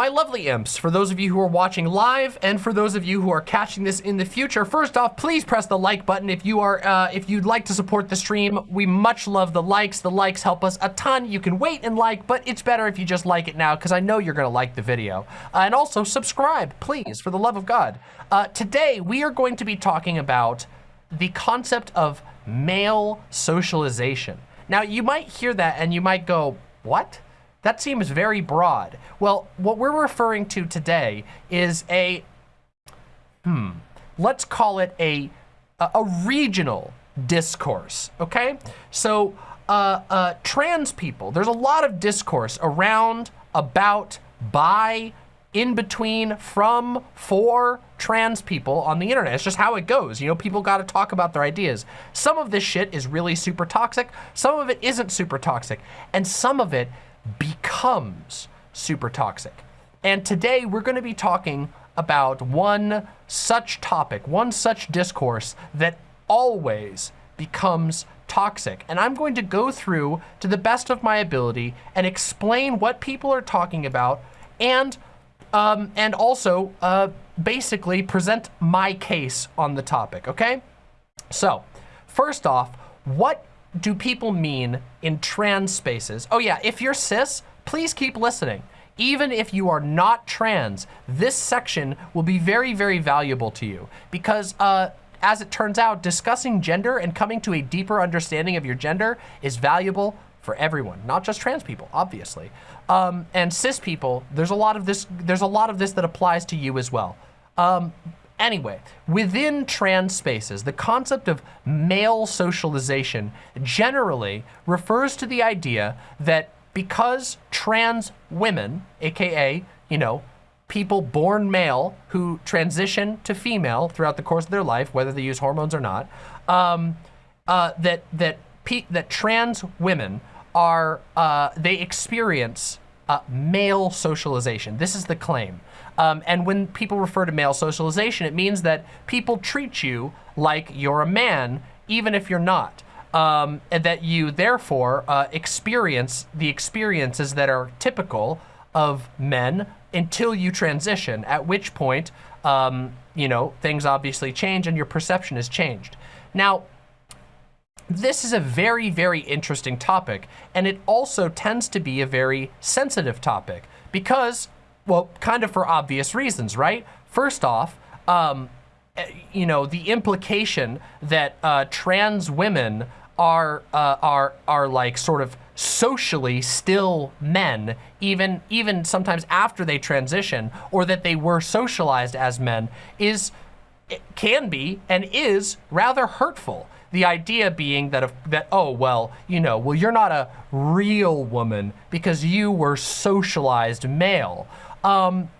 My lovely imps, for those of you who are watching live and for those of you who are catching this in the future, first off, please press the like button if you are, uh, if you'd like to support the stream. We much love the likes. The likes help us a ton. You can wait and like, but it's better if you just like it now because I know you're gonna like the video. Uh, and also subscribe, please, for the love of God. Uh, today, we are going to be talking about the concept of male socialization. Now, you might hear that and you might go, what? That seems very broad. Well, what we're referring to today is a, hmm, let's call it a, a, regional discourse, okay? So, uh, uh, trans people, there's a lot of discourse around, about, by, in between, from, for trans people on the internet. It's just how it goes. You know, people got to talk about their ideas. Some of this shit is really super toxic. Some of it isn't super toxic. And some of it becomes super toxic. And today we're going to be talking about one such topic, one such discourse that always becomes toxic. And I'm going to go through to the best of my ability and explain what people are talking about and um, and also uh, basically present my case on the topic, okay? So, first off, what do people mean in trans spaces? Oh yeah, if you're cis, please keep listening. Even if you are not trans, this section will be very, very valuable to you because uh, as it turns out, discussing gender and coming to a deeper understanding of your gender is valuable for everyone, not just trans people, obviously. Um, and cis people, there's a lot of this, there's a lot of this that applies to you as well. Um, Anyway, within trans spaces, the concept of male socialization generally refers to the idea that because trans women, AKA, you know, people born male who transition to female throughout the course of their life, whether they use hormones or not, um, uh, that, that, that trans women are, uh, they experience uh, male socialization. This is the claim. Um, and when people refer to male socialization, it means that people treat you like you're a man, even if you're not. Um, and that you therefore uh, experience the experiences that are typical of men until you transition, at which point, um, you know, things obviously change and your perception is changed. Now, this is a very, very interesting topic, and it also tends to be a very sensitive topic because well, kind of for obvious reasons, right? First off, um, eh, you know, the implication that uh, trans women are uh, are are like sort of socially still men, even even sometimes after they transition, or that they were socialized as men, is can be and is rather hurtful. The idea being that, if, that, oh, well, you know, well, you're not a real woman because you were socialized male. Um,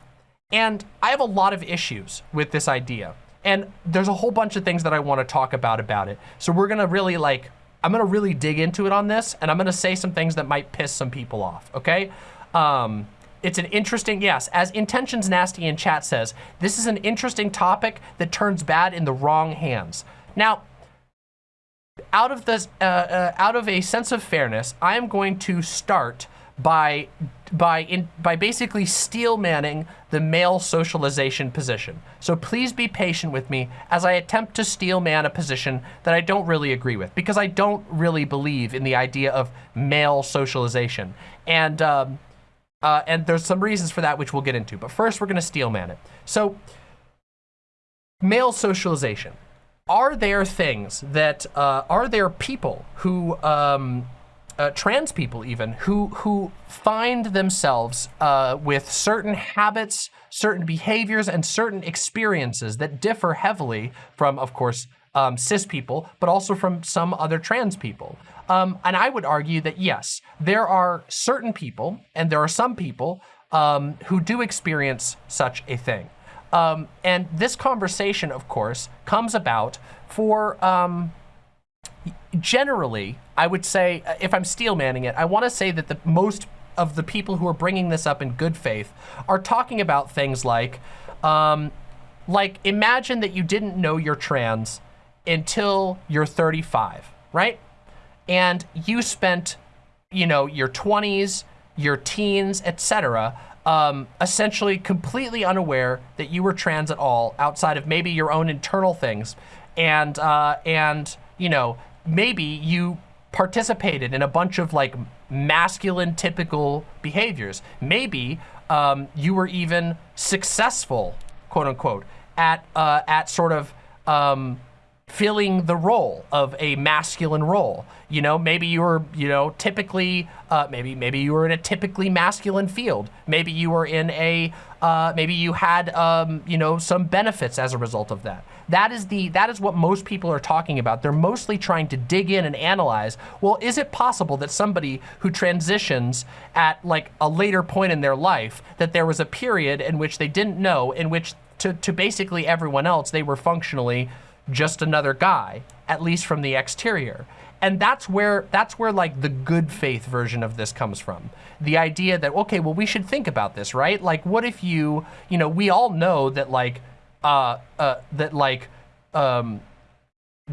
and I have a lot of issues with this idea. And there's a whole bunch of things that I want to talk about about it. So we're going to really like, I'm going to really dig into it on this and I'm going to say some things that might piss some people off, okay? Um, it's an interesting, yes, as Intentions Nasty in chat says, this is an interesting topic that turns bad in the wrong hands. Now, out of this, uh, uh, out of a sense of fairness, I am going to start by by in, by basically steel manning the male socialization position. So please be patient with me as I attempt to steel man a position that I don't really agree with because I don't really believe in the idea of male socialization. And um, uh, and there's some reasons for that which we'll get into. But first we're gonna steel man it. So male socialization. Are there things that, uh, are there people who um, uh, trans people even who who find themselves uh, with certain habits, certain behaviors, and certain experiences that differ heavily from, of course, um, cis people, but also from some other trans people. Um, and I would argue that yes, there are certain people, and there are some people um, who do experience such a thing. Um, and this conversation, of course, comes about for um, generally, I would say, uh, if I'm steel manning it, I want to say that the most of the people who are bringing this up in good faith are talking about things like, um, like imagine that you didn't know you're trans until you're 35, right? And you spent, you know, your 20s, your teens, etc., um, essentially completely unaware that you were trans at all outside of maybe your own internal things. And, uh, and you know, maybe you participated in a bunch of like masculine typical behaviors. Maybe um, you were even successful, quote unquote, at, uh, at sort of um, filling the role of a masculine role. You know, maybe you were, you know, typically, uh, maybe maybe you were in a typically masculine field. Maybe you were in a, uh, maybe you had, um, you know, some benefits as a result of that. That is the that is what most people are talking about. They're mostly trying to dig in and analyze. Well, is it possible that somebody who transitions at like a later point in their life that there was a period in which they didn't know, in which to to basically everyone else they were functionally just another guy, at least from the exterior. And that's where that's where like the good faith version of this comes from. The idea that okay, well we should think about this, right? Like what if you, you know, we all know that like uh uh that like um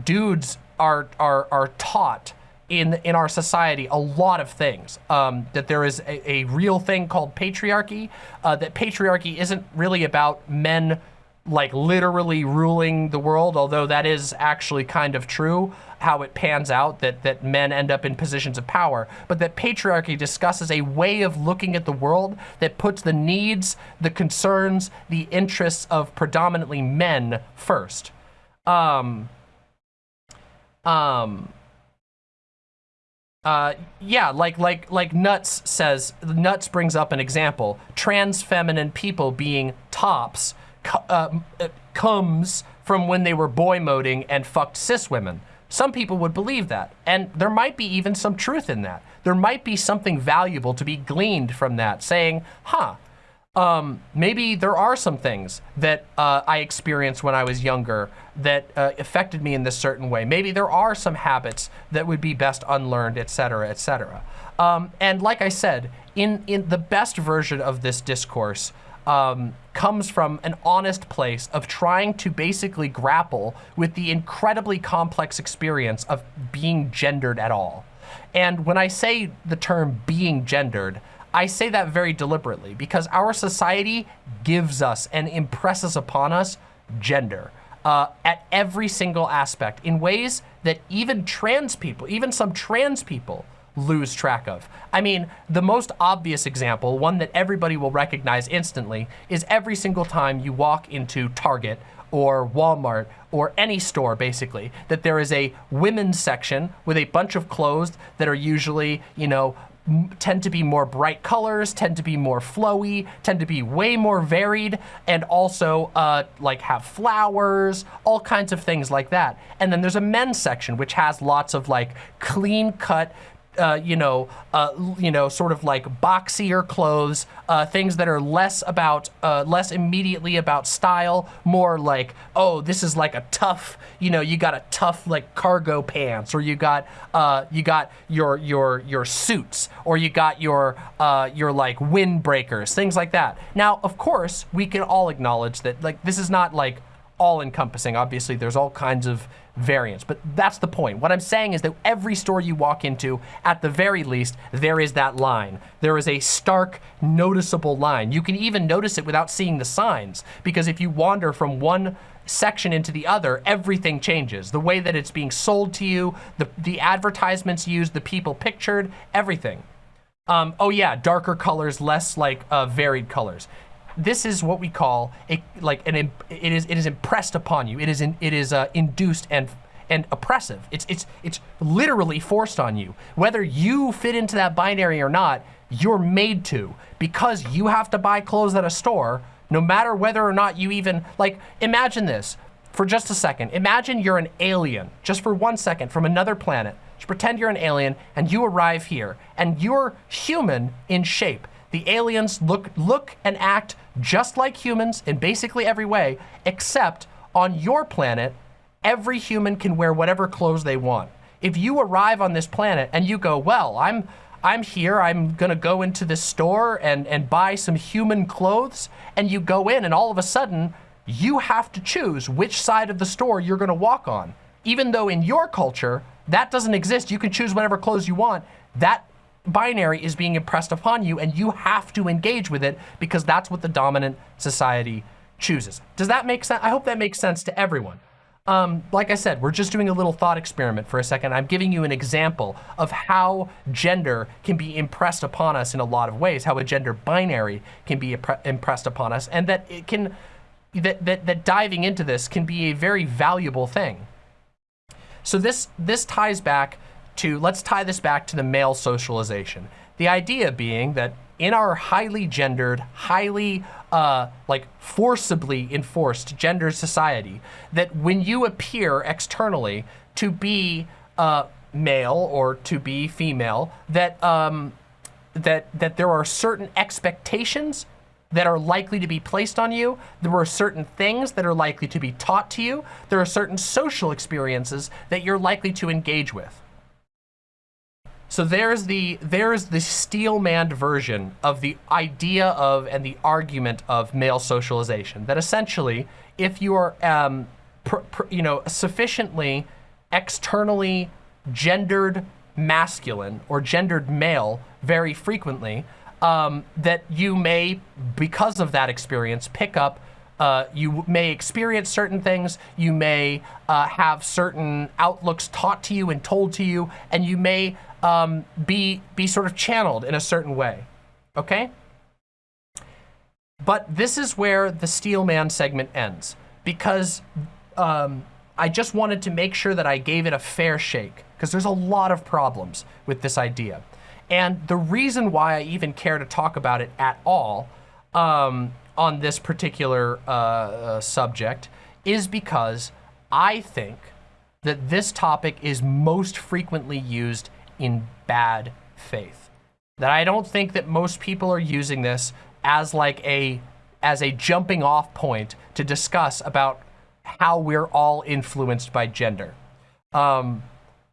dudes are are are taught in in our society a lot of things. Um, that there is a, a, real thing called patriarchy. Uh, that patriarchy isn't really about men like literally ruling the world, although that is actually kind of true, how it pans out that, that men end up in positions of power, but that patriarchy discusses a way of looking at the world that puts the needs, the concerns, the interests of predominantly men first. Um, um, uh, yeah, like like like Nuts says, Nuts brings up an example: trans feminine people being tops uh, comes from when they were boy moding and fucked cis women. Some people would believe that, and there might be even some truth in that. There might be something valuable to be gleaned from that, saying, huh, um, maybe there are some things that uh, I experienced when I was younger that uh, affected me in this certain way. Maybe there are some habits that would be best unlearned, et etc., etc. Um, and like I said, in, in the best version of this discourse, um, comes from an honest place of trying to basically grapple with the incredibly complex experience of being gendered at all. And when I say the term being gendered, I say that very deliberately because our society gives us and impresses upon us gender uh, at every single aspect in ways that even trans people, even some trans people, lose track of. I mean, the most obvious example, one that everybody will recognize instantly, is every single time you walk into Target or Walmart or any store basically, that there is a women's section with a bunch of clothes that are usually, you know, tend to be more bright colors, tend to be more flowy, tend to be way more varied, and also uh, like have flowers, all kinds of things like that. And then there's a men's section, which has lots of like clean cut uh, you know, uh, you know, sort of like boxier clothes, uh, things that are less about, uh, less immediately about style, more like, oh, this is like a tough, you know, you got a tough like cargo pants, or you got, uh, you got your your your suits, or you got your uh, your like windbreakers, things like that. Now, of course, we can all acknowledge that like this is not like all encompassing. Obviously, there's all kinds of but that's the point. What I'm saying is that every store you walk into, at the very least, there is that line. There is a stark, noticeable line. You can even notice it without seeing the signs, because if you wander from one section into the other, everything changes. The way that it's being sold to you, the, the advertisements used, the people pictured, everything. Um, oh yeah, darker colors, less like uh, varied colors this is what we call a like an it is it is impressed upon you. It is in, it is uh, induced and and oppressive. It's it's it's literally forced on you. Whether you fit into that binary or not, you're made to because you have to buy clothes at a store no matter whether or not you even like imagine this for just a second. Imagine you're an alien just for one second from another planet. Just pretend you're an alien and you arrive here and you're human in shape. The aliens look look and act just like humans in basically every way, except on your planet, every human can wear whatever clothes they want. If you arrive on this planet and you go, well, I'm I'm here, I'm gonna go into this store and, and buy some human clothes, and you go in and all of a sudden, you have to choose which side of the store you're gonna walk on. Even though in your culture, that doesn't exist, you can choose whatever clothes you want, that binary is being impressed upon you and you have to engage with it because that's what the dominant society chooses. Does that make sense? I hope that makes sense to everyone. Um, like I said, we're just doing a little thought experiment for a second. I'm giving you an example of how gender can be impressed upon us in a lot of ways, how a gender binary can be impressed upon us, and that it can, that, that, that diving into this can be a very valuable thing. So this, this ties back to, let's tie this back to the male socialization. The idea being that in our highly gendered, highly uh, like forcibly enforced gender society, that when you appear externally to be uh, male or to be female, that um, that that there are certain expectations that are likely to be placed on you. There are certain things that are likely to be taught to you. There are certain social experiences that you're likely to engage with. So there's the there's the steel-manned version of the idea of and the argument of male socialization. That essentially, if you are um, you know sufficiently externally gendered masculine or gendered male very frequently, um, that you may, because of that experience, pick up uh, you may experience certain things, you may uh, have certain outlooks taught to you and told to you, and you may um, be, be sort of channeled in a certain way, okay? But this is where the Steel Man segment ends because um, I just wanted to make sure that I gave it a fair shake because there's a lot of problems with this idea. And the reason why I even care to talk about it at all um, on this particular uh, uh, subject is because I think that this topic is most frequently used in bad faith. That I don't think that most people are using this as like a as a jumping off point to discuss about how we're all influenced by gender. Um,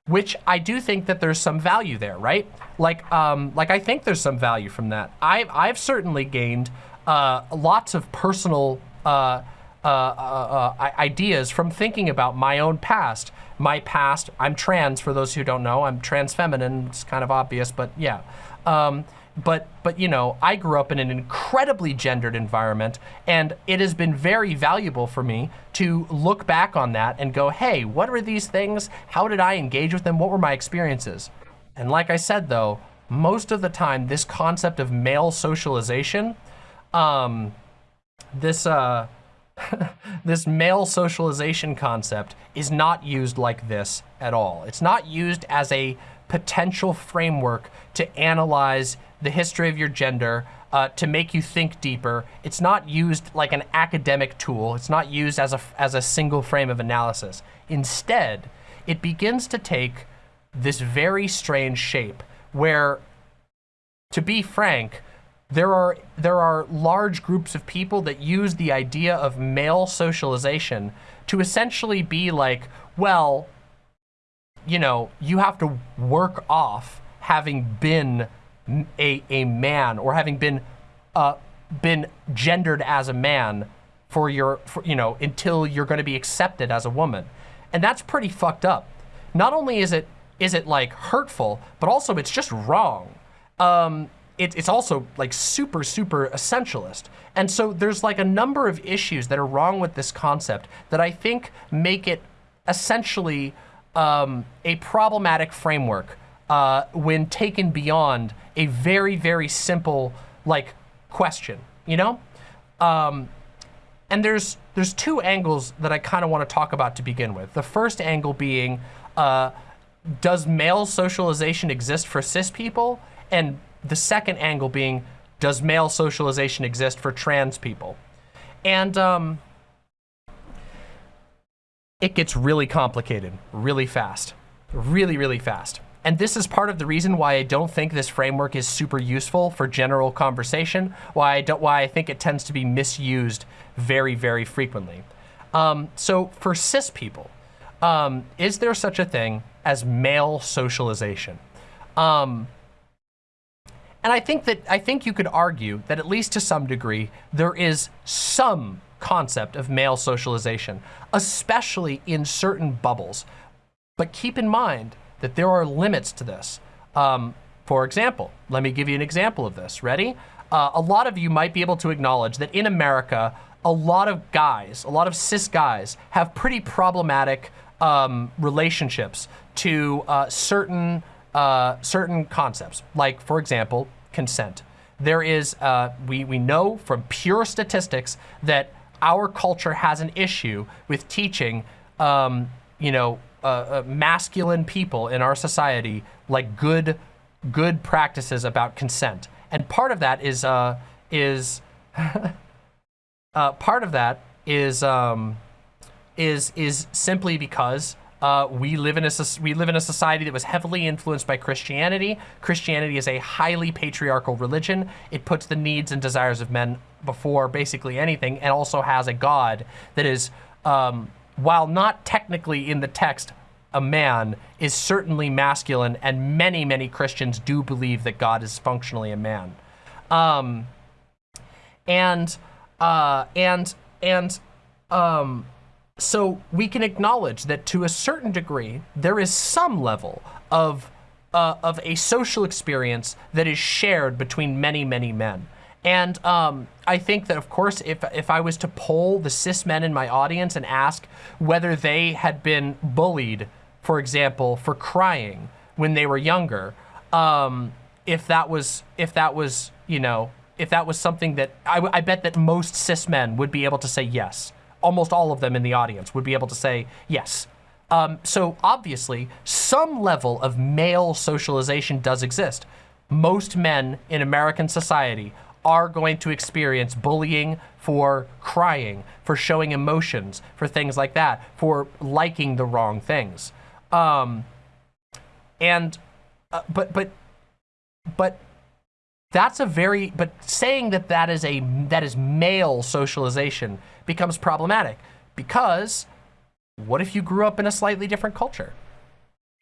which I do think that there's some value there, right? Like, um, like I think there's some value from that. I've, I've certainly gained uh, lots of personal uh, uh, uh, uh ideas from thinking about my own past my past. I'm trans, for those who don't know. I'm trans feminine. It's kind of obvious, but yeah. Um, but, but you know, I grew up in an incredibly gendered environment, and it has been very valuable for me to look back on that and go, hey, what are these things? How did I engage with them? What were my experiences? And like I said, though, most of the time, this concept of male socialization, um, this, uh, this male socialization concept is not used like this at all. It's not used as a potential framework to analyze the history of your gender, uh, to make you think deeper. It's not used like an academic tool. It's not used as a, as a single frame of analysis. Instead, it begins to take this very strange shape where, to be frank, there are there are large groups of people that use the idea of male socialization to essentially be like, well, you know, you have to work off having been a, a man or having been uh, been gendered as a man for your, for, you know, until you're going to be accepted as a woman. And that's pretty fucked up. Not only is it is it like hurtful, but also it's just wrong. Um, it, it's also like super, super essentialist. And so there's like a number of issues that are wrong with this concept that I think make it essentially um, a problematic framework uh, when taken beyond a very, very simple like question, you know? Um, and there's there's two angles that I kind of want to talk about to begin with. The first angle being, uh, does male socialization exist for cis people? And the second angle being, does male socialization exist for trans people? And um, it gets really complicated really fast, really, really fast. And this is part of the reason why I don't think this framework is super useful for general conversation, why I, don't, why I think it tends to be misused very, very frequently. Um, so for cis people, um, is there such a thing as male socialization? Um, and I think that I think you could argue that at least to some degree, there is some concept of male socialization, especially in certain bubbles. But keep in mind that there are limits to this. Um, For example, let me give you an example of this. Ready? Uh, a lot of you might be able to acknowledge that in America, a lot of guys, a lot of cis guys, have pretty problematic um, relationships to uh, certain uh, certain concepts. Like, for example, consent. There is, uh, we, we know from pure statistics that our culture has an issue with teaching, um, you know, uh, uh, masculine people in our society like good, good practices about consent. And part of that is, uh, is, uh, part of that is, um, is, is simply because uh, we live in a we live in a society that was heavily influenced by Christianity. Christianity is a highly patriarchal religion. It puts the needs and desires of men before basically anything, and also has a God that is, um, while not technically in the text a man, is certainly masculine, and many many Christians do believe that God is functionally a man. Um, and uh, and and um, so we can acknowledge that to a certain degree, there is some level of, uh, of a social experience that is shared between many, many men. And um, I think that, of course, if, if I was to poll the cis men in my audience and ask whether they had been bullied, for example, for crying when they were younger, um, if that was, if that was, you know, if that was something that, I, I bet that most cis men would be able to say yes almost all of them in the audience would be able to say yes. Um, so obviously, some level of male socialization does exist. Most men in American society are going to experience bullying for crying, for showing emotions, for things like that, for liking the wrong things. Um, and, uh, but, but, but that's a very, but saying that that is a, that is male socialization becomes problematic because what if you grew up in a slightly different culture?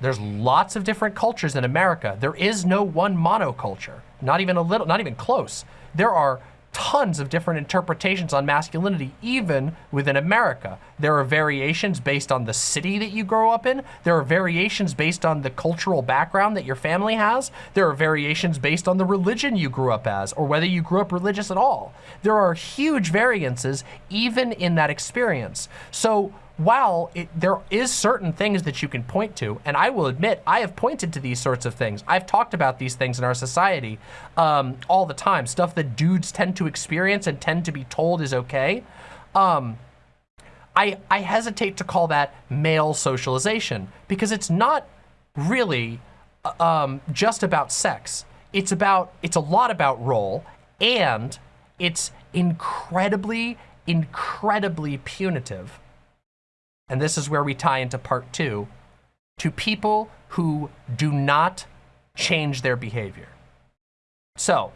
There's lots of different cultures in America. There is no one monoculture, not even a little, not even close. There are tons of different interpretations on masculinity, even within America. There are variations based on the city that you grow up in. There are variations based on the cultural background that your family has. There are variations based on the religion you grew up as, or whether you grew up religious at all. There are huge variances even in that experience. So while it, there is certain things that you can point to, and I will admit, I have pointed to these sorts of things. I've talked about these things in our society um, all the time, stuff that dudes tend to experience and tend to be told is okay. Um, I, I hesitate to call that male socialization because it's not really uh, um, just about sex. It's about, it's a lot about role and it's incredibly, incredibly punitive and this is where we tie into part two, to people who do not change their behavior. So,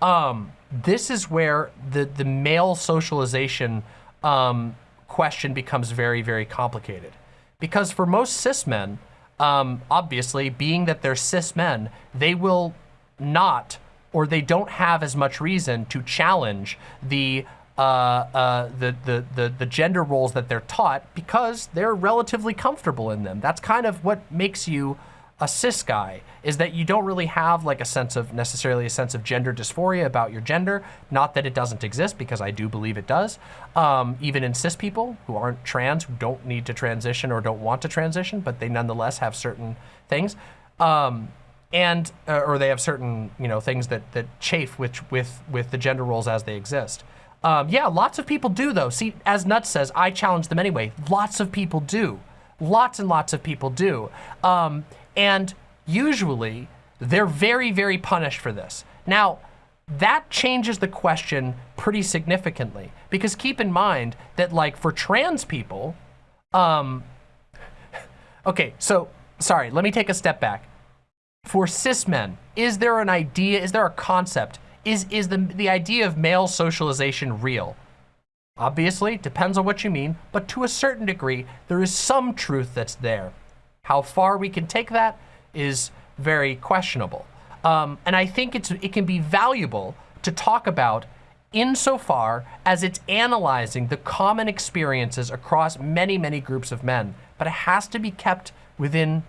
um, this is where the, the male socialization um, question becomes very, very complicated. Because for most cis men, um, obviously, being that they're cis men, they will not or they don't have as much reason to challenge the uh, uh, the, the, the, the gender roles that they're taught because they're relatively comfortable in them. That's kind of what makes you a cis guy is that you don't really have like a sense of necessarily a sense of gender dysphoria about your gender. Not that it doesn't exist because I do believe it does. Um, even in cis people who aren't trans, who don't need to transition or don't want to transition, but they nonetheless have certain things. Um, and, uh, or they have certain, you know, things that, that chafe with, with, with the gender roles as they exist. Um, yeah, lots of people do though. See, as Nuts says, I challenge them anyway. Lots of people do. Lots and lots of people do. Um, and usually they're very, very punished for this. Now, that changes the question pretty significantly because keep in mind that like for trans people, um, okay, so sorry, let me take a step back. For cis men, is there an idea, is there a concept is, is the, the idea of male socialization real? Obviously, depends on what you mean, but to a certain degree, there is some truth that's there. How far we can take that is very questionable. Um, and I think it's, it can be valuable to talk about insofar as it's analyzing the common experiences across many, many groups of men. But it has to be kept within,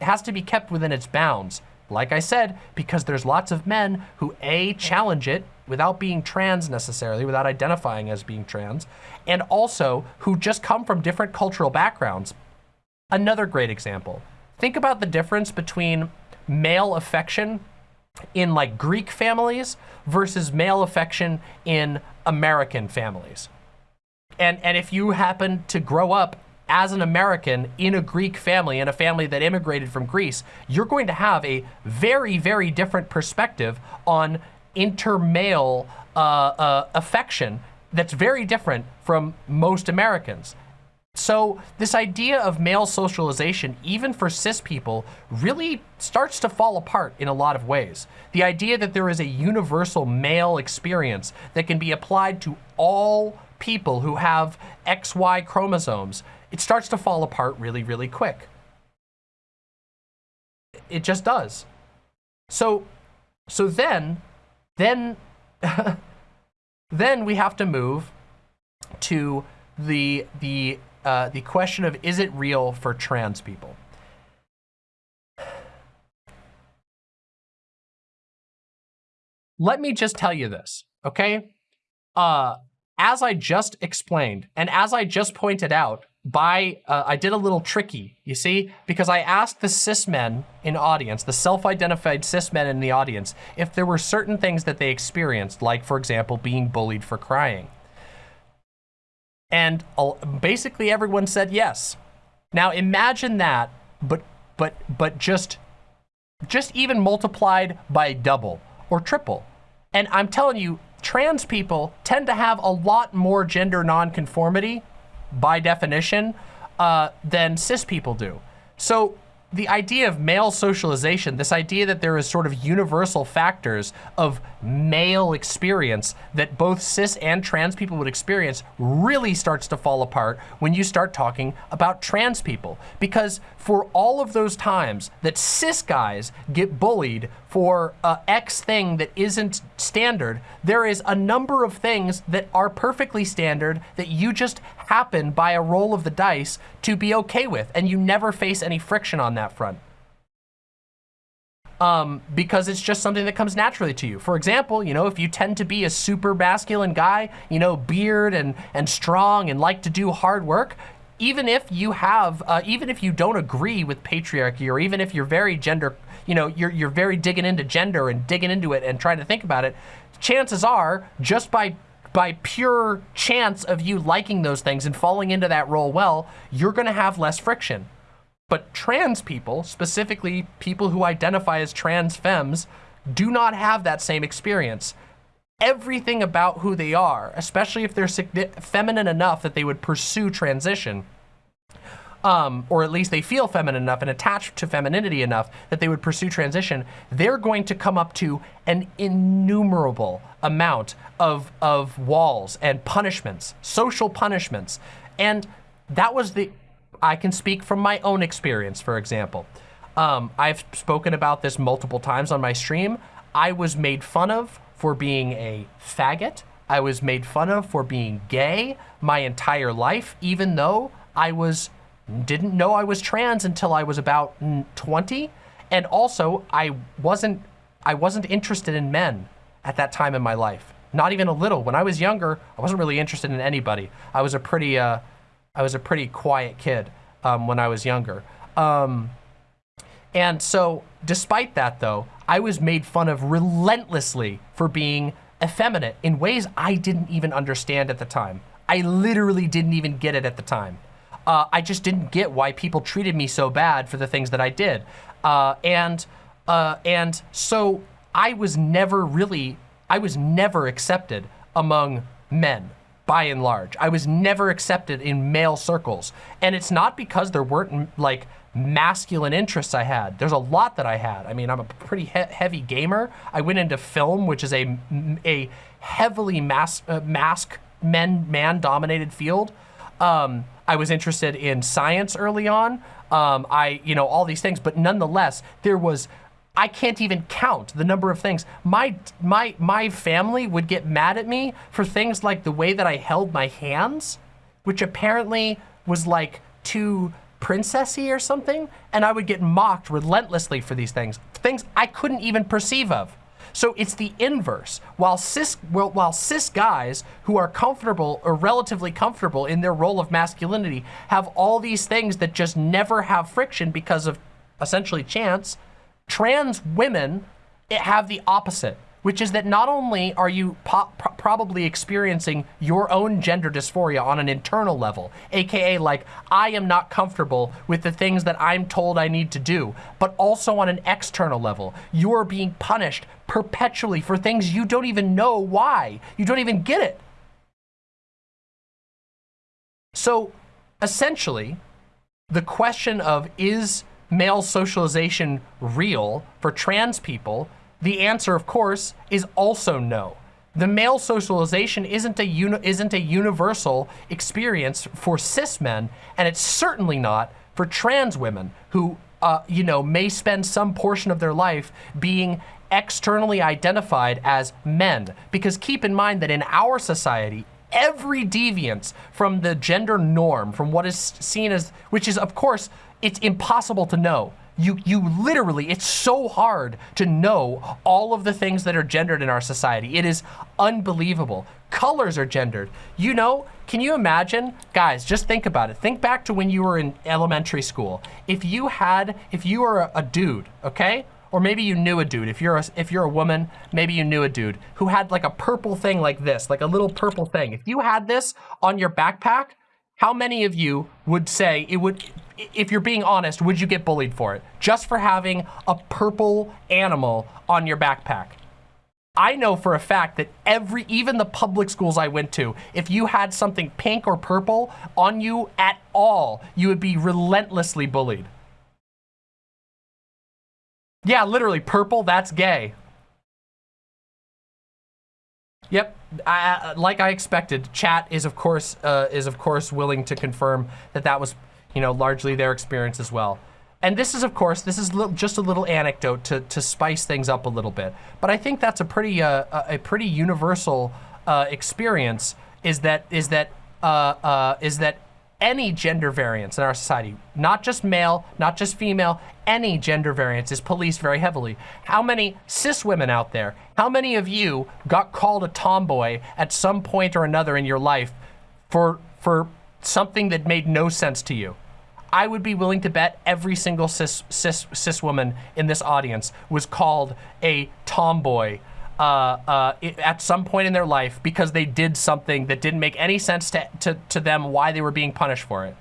it has to be kept within its bounds Like I said, because there's lots of men who A, challenge it without being trans necessarily, without identifying as being trans, and also who just come from different cultural backgrounds. Another great example. Think about the difference between male affection in like Greek families versus male affection in American families. And, and if you happen to grow up as an American in a Greek family, in a family that immigrated from Greece, you're going to have a very, very different perspective on intermale uh, uh, affection that's very different from most Americans. So this idea of male socialization, even for cis people, really starts to fall apart in a lot of ways. The idea that there is a universal male experience that can be applied to all people who have XY chromosomes, it starts to fall apart really, really quick. It just does. So, so then, then, then we have to move to the, the uh, the question of is it real for trans people? Let me just tell you this, okay? Uh, as I just explained, and as I just pointed out, by uh, I did a little tricky, you see, because I asked the cis men in audience, the self-identified cis men in the audience, if there were certain things that they experienced, like for example, being bullied for crying. And basically everyone said yes. Now imagine that, but but but just just even multiplied by double or triple. And I'm telling you, trans people tend to have a lot more gender nonconformity by definition uh, than cis people do. So the idea of male socialization, this idea that there is sort of universal factors of male experience that both cis and trans people would experience really starts to fall apart when you start talking about trans people. Because for all of those times that cis guys get bullied for uh, X thing that isn't standard, there is a number of things that are perfectly standard that you just happen by a roll of the dice to be okay with, and you never face any friction on that front. Um, because it's just something that comes naturally to you. For example, you know, if you tend to be a super masculine guy, you know, beard and, and strong and like to do hard work, even if you have, uh, even if you don't agree with patriarchy or even if you're very gender, you know, you're, you're very digging into gender and digging into it and trying to think about it, chances are just by by pure chance of you liking those things and falling into that role well, you're gonna have less friction. But trans people, specifically people who identify as trans femmes, do not have that same experience. Everything about who they are, especially if they're feminine enough that they would pursue transition, um, or at least they feel feminine enough and attached to femininity enough that they would pursue transition, they're going to come up to an innumerable amount of, of walls and punishments, social punishments. And that was the, I can speak from my own experience, for example. Um, I've spoken about this multiple times on my stream. I was made fun of for being a faggot. I was made fun of for being gay my entire life, even though I was didn't know I was trans until I was about 20. And also, I wasn't, I wasn't interested in men at that time in my life. Not even a little. When I was younger, I wasn't really interested in anybody. I was a pretty, uh, I was a pretty quiet kid um, when I was younger. Um, and so, despite that though, I was made fun of relentlessly for being effeminate in ways I didn't even understand at the time. I literally didn't even get it at the time uh, I just didn't get why people treated me so bad for the things that I did. Uh, and, uh, and so I was never really, I was never accepted among men by and large. I was never accepted in male circles. And it's not because there weren't like masculine interests I had. There's a lot that I had. I mean, I'm a pretty he heavy gamer. I went into film, which is a, a heavily mas uh, mask men, man dominated field. Um, I was interested in science early on. Um, I, you know, all these things, but nonetheless, there was, I can't even count the number of things. My, my, my family would get mad at me for things like the way that I held my hands, which apparently was like too princessy or something, and I would get mocked relentlessly for these things. things I couldn't even perceive of. So it's the inverse. While cis, well, while cis guys who are comfortable or relatively comfortable in their role of masculinity have all these things that just never have friction because of essentially chance, trans women have the opposite which is that not only are you probably experiencing your own gender dysphoria on an internal level, aka like, I am not comfortable with the things that I'm told I need to do, but also on an external level, you're being punished perpetually for things you don't even know why. You don't even get it. So essentially, the question of is male socialization real for trans people the answer, of course, is also no. The male socialization isn't a, isn't a universal experience for cis men, and it's certainly not for trans women who, uh, you know, may spend some portion of their life being externally identified as men. Because keep in mind that in our society, every deviance from the gender norm, from what is seen as, which is, of course, it's impossible to know you, you literally, it's so hard to know all of the things that are gendered in our society. It is unbelievable. Colors are gendered. You know, can you imagine, guys, just think about it. Think back to when you were in elementary school. If you had, if you were a, a dude, okay? Or maybe you knew a dude. If you're a, if you're a woman, maybe you knew a dude who had like a purple thing like this, like a little purple thing. If you had this on your backpack, how many of you would say it would, if you're being honest, would you get bullied for it? Just for having a purple animal on your backpack. I know for a fact that every, even the public schools I went to, if you had something pink or purple on you at all, you would be relentlessly bullied. Yeah, literally, purple, that's gay. Yep, I, like I expected, chat is of course uh, is of course willing to confirm that that was, you know, largely their experience as well. And this is, of course, this is just a little anecdote to, to spice things up a little bit. But I think that's a pretty uh, a pretty universal uh, experience. Is that is that uh, uh, is that any gender variance in our society, not just male, not just female, any gender variance is policed very heavily. How many cis women out there, how many of you got called a tomboy at some point or another in your life for, for something that made no sense to you? I would be willing to bet every single cis, cis, cis woman in this audience was called a tomboy uh, uh, at some point in their life because they did something that didn't make any sense to, to, to them why they were being punished for it.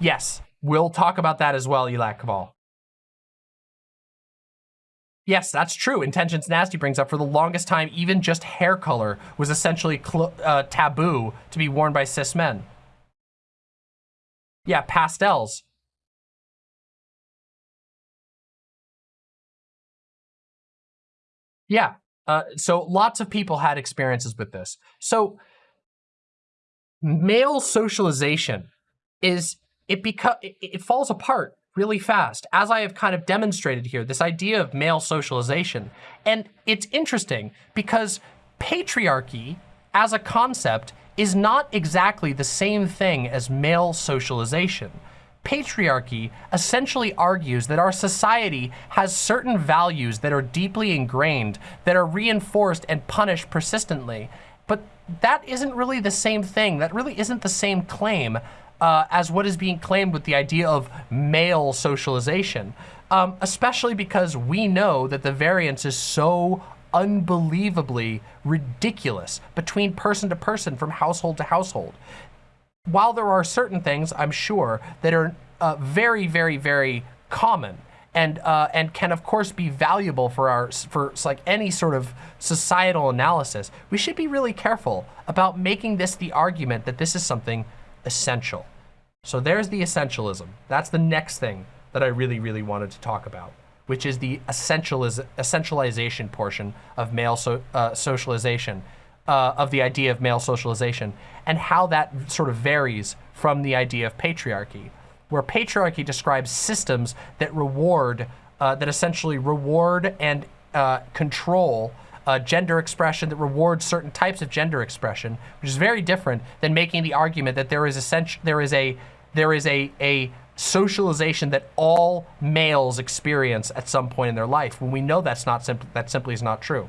Yes, we'll talk about that as well, Elak Kaval. Yes, that's true. Intentions Nasty brings up for the longest time, even just hair color was essentially uh, taboo to be worn by cis men. Yeah, pastels. Yeah. Uh, so lots of people had experiences with this. So male socialization is it because it, it falls apart really fast, as I have kind of demonstrated here, this idea of male socialization. And it's interesting because patriarchy as a concept is not exactly the same thing as male socialization patriarchy essentially argues that our society has certain values that are deeply ingrained, that are reinforced and punished persistently. But that isn't really the same thing. That really isn't the same claim uh, as what is being claimed with the idea of male socialization. Um, especially because we know that the variance is so unbelievably ridiculous between person to person from household to household while there are certain things, I'm sure, that are uh, very, very, very common and uh, and can of course be valuable for our for like any sort of societal analysis. We should be really careful about making this the argument that this is something essential. So there's the essentialism. That's the next thing that I really, really wanted to talk about, which is the essentializ essentialization portion of male so, uh, socialization uh, of the idea of male socialization and how that sort of varies from the idea of patriarchy, where patriarchy describes systems that reward, uh, that essentially reward and uh, control uh, gender expression that rewards certain types of gender expression, which is very different than making the argument that there is essential, there is a, there is a, a socialization that all males experience at some point in their life when we know that's not simply that simply is not true.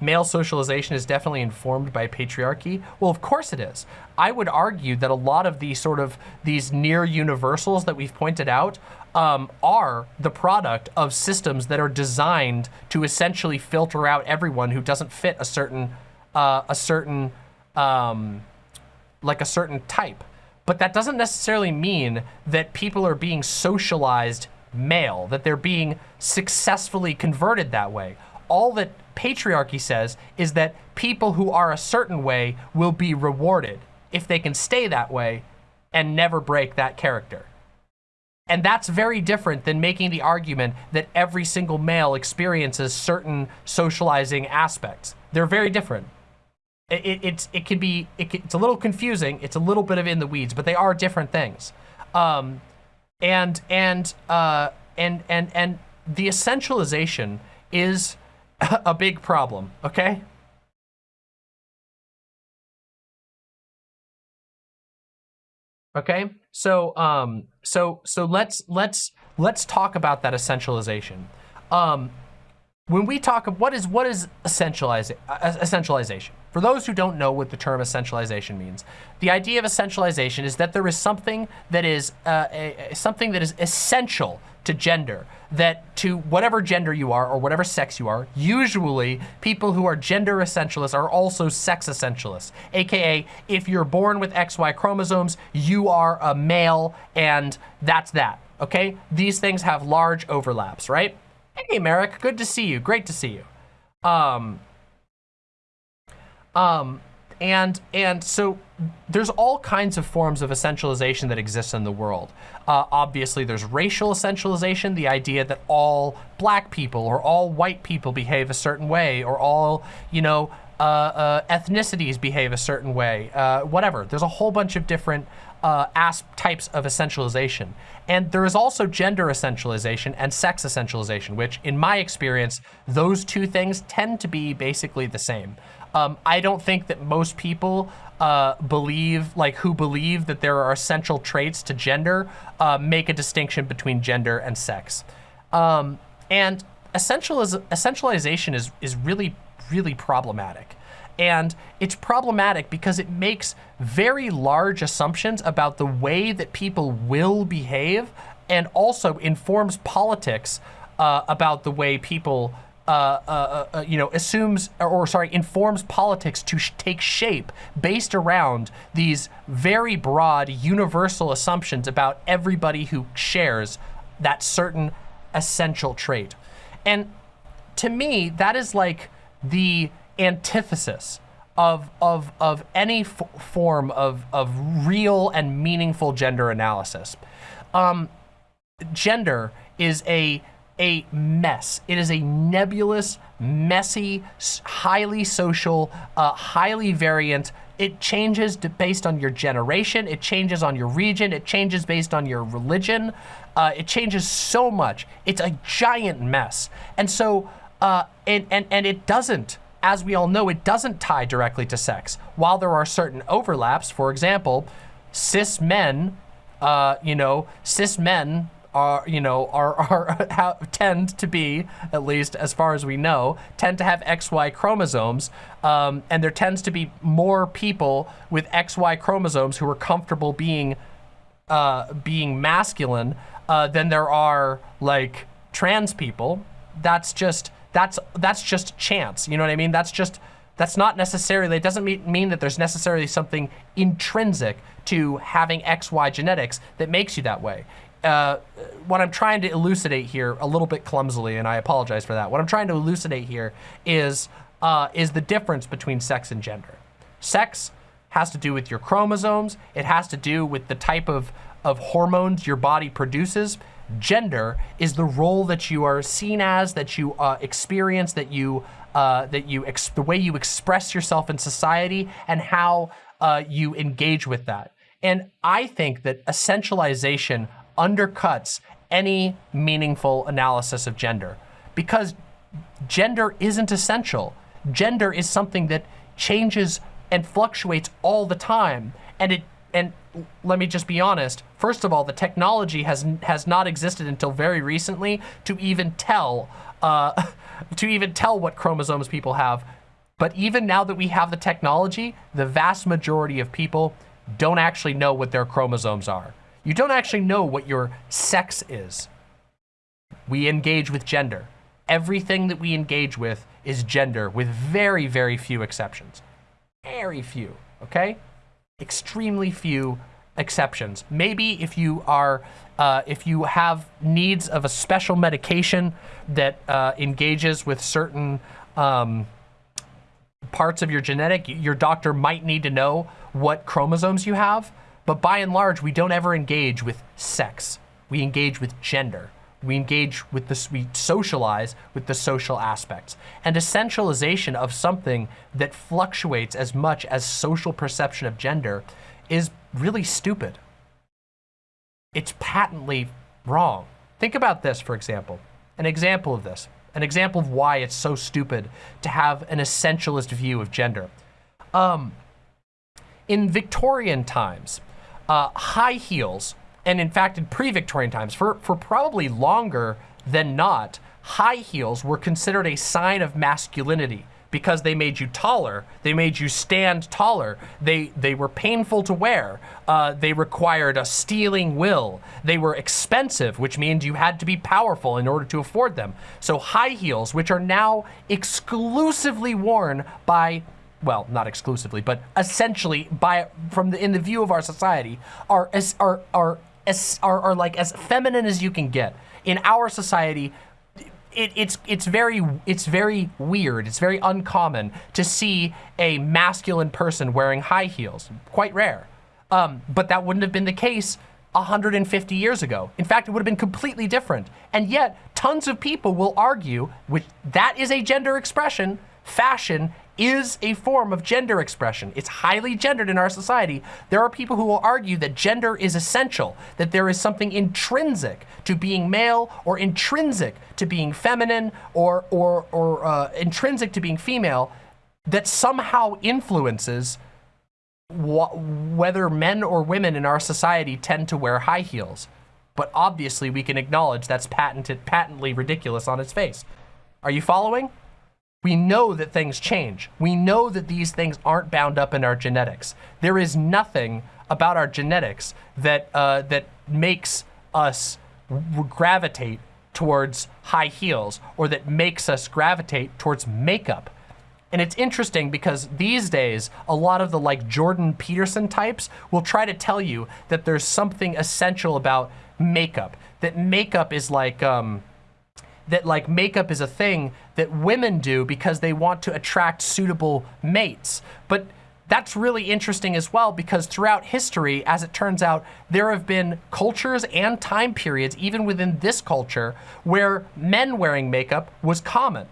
Male socialization is definitely informed by patriarchy. Well, of course it is. I would argue that a lot of these sort of these near universals that we've pointed out um, are the product of systems that are designed to essentially filter out everyone who doesn't fit a certain uh, a certain um, like a certain type. But that doesn't necessarily mean that people are being socialized male, that they're being successfully converted that way. All that patriarchy says is that people who are a certain way will be rewarded if they can stay that way and never break that character. And that's very different than making the argument that every single male experiences certain socializing aspects. They're very different. It, it, it's, it can be, it it's a little confusing. It's a little bit of in the weeds, but they are different things. Um, and, and, uh, and, and, and the essentialization is a big problem, okay? Okay, so um, so so let's let's let's talk about that essentialization. Um, when we talk of what is what is essentialization, uh, essentialization? For those who don't know what the term essentialization means, the idea of essentialization is that there is something that is uh, a, a, something that is essential to gender, that to whatever gender you are or whatever sex you are, usually people who are gender essentialists are also sex essentialists. AKA, if you're born with XY chromosomes, you are a male and that's that, okay? These things have large overlaps, right? Hey, Merrick, good to see you. Great to see you. Um, um, and, and so there's all kinds of forms of essentialization that exist in the world. Uh, obviously, there's racial essentialization, the idea that all black people or all white people behave a certain way, or all, you know, uh, uh, ethnicities behave a certain way, uh, whatever. There's a whole bunch of different uh, types of essentialization. And there is also gender essentialization and sex essentialization, which in my experience, those two things tend to be basically the same. Um, I don't think that most people uh, believe, like who believe that there are essential traits to gender, uh, make a distinction between gender and sex. Um, and essentializ essentialization is, is really, really problematic. And it's problematic because it makes very large assumptions about the way that people will behave and also informs politics uh, about the way people uh, uh, uh, you know, assumes, or, or, sorry, informs politics to sh take shape based around these very broad, universal assumptions about everybody who shares that certain essential trait. And to me, that is like the antithesis of, of, of any form of, of real and meaningful gender analysis. Um, gender is a a mess. It is a nebulous, messy, highly social, uh, highly variant. It changes based on your generation. It changes on your region. It changes based on your religion. Uh, it changes so much. It's a giant mess. And so, uh, and, and, and it doesn't, as we all know, it doesn't tie directly to sex. While there are certain overlaps, for example, cis men, uh, you know, cis men are, you know, are, are tend to be, at least as far as we know, tend to have XY chromosomes. Um, and there tends to be more people with XY chromosomes who are comfortable being, uh, being masculine uh, than there are like trans people. That's just, that's, that's just chance. You know what I mean? That's just, that's not necessarily, it doesn't mean, mean that there's necessarily something intrinsic to having XY genetics that makes you that way uh, what I'm trying to elucidate here a little bit clumsily, and I apologize for that. What I'm trying to elucidate here is, uh, is the difference between sex and gender. Sex has to do with your chromosomes. It has to do with the type of, of hormones your body produces. Gender is the role that you are seen as, that you uh, experience, that you, uh, that you, the way you express yourself in society and how uh, you engage with that. And I think that essentialization undercuts any meaningful analysis of gender because gender isn't essential. Gender is something that changes and fluctuates all the time. And it and let me just be honest. First of all, the technology has has not existed until very recently to even tell uh, to even tell what chromosomes people have. But even now that we have the technology, the vast majority of people don't actually know what their chromosomes are. You don't actually know what your sex is. We engage with gender. Everything that we engage with is gender with very, very few exceptions. Very few, okay? Extremely few exceptions. Maybe if you are, uh, if you have needs of a special medication that uh, engages with certain um, parts of your genetic, your doctor might need to know what chromosomes you have. But by and large, we don't ever engage with sex. We engage with gender. We engage with this, we socialize with the social aspects. And essentialization of something that fluctuates as much as social perception of gender is really stupid. It's patently wrong. Think about this, for example. An example of this. An example of why it's so stupid to have an essentialist view of gender. Um, in Victorian times, uh, high heels, and in fact in pre-Victorian times, for, for probably longer than not, high heels were considered a sign of masculinity because they made you taller, they made you stand taller, they, they were painful to wear, uh, they required a stealing will, they were expensive, which means you had to be powerful in order to afford them. So high heels, which are now exclusively worn by well, not exclusively, but essentially by from the in the view of our society are as are are as are, are like as feminine as you can get. In our society, it, it's it's very it's very weird. It's very uncommon to see a masculine person wearing high heels. Quite rare. Um, but that wouldn't have been the case 150 years ago. In fact, it would have been completely different. And yet, tons of people will argue, which that is a gender expression, fashion is a form of gender expression. It's highly gendered in our society. There are people who will argue that gender is essential, that there is something intrinsic to being male or intrinsic to being feminine or, or, or uh, intrinsic to being female that somehow influences whether men or women in our society tend to wear high heels. But obviously we can acknowledge that's patented, patently ridiculous on its face. Are you following? We know that things change. We know that these things aren't bound up in our genetics. There is nothing about our genetics that, uh, that makes us gravitate towards high heels or that makes us gravitate towards makeup. And it's interesting because these days, a lot of the like Jordan Peterson types will try to tell you that there's something essential about makeup, that makeup is like, um, that like makeup is a thing that women do because they want to attract suitable mates. But that's really interesting as well because throughout history, as it turns out, there have been cultures and time periods, even within this culture, where men wearing makeup was common.